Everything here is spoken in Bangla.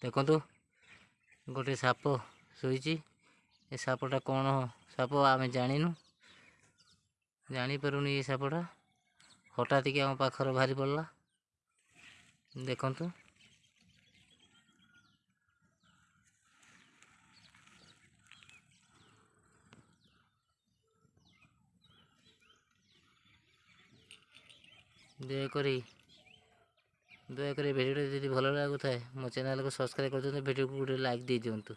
ଦେଖନ୍ତୁ ଗୋଟେ ସାପ ଶୋଇଛି ଏ ସାପଟା କ'ଣ ସାପ ଆମେ ଜାଣିନୁ ଜାଣିପାରୁନି ଏ ସାପଟା ହଠାତ୍ କି ଆମ ପାଖରେ ବାହାରି ପଡ଼ିଲା ଦେଖନ୍ତୁ ଦୟାକରି দয়া করে ভিডিওটা যদি ভালো লাগে কোথায় মো চ্যানেলকে সবসক্রাইব করে দিন ভিডিওকে গোটে লাইক দিয়ে দিও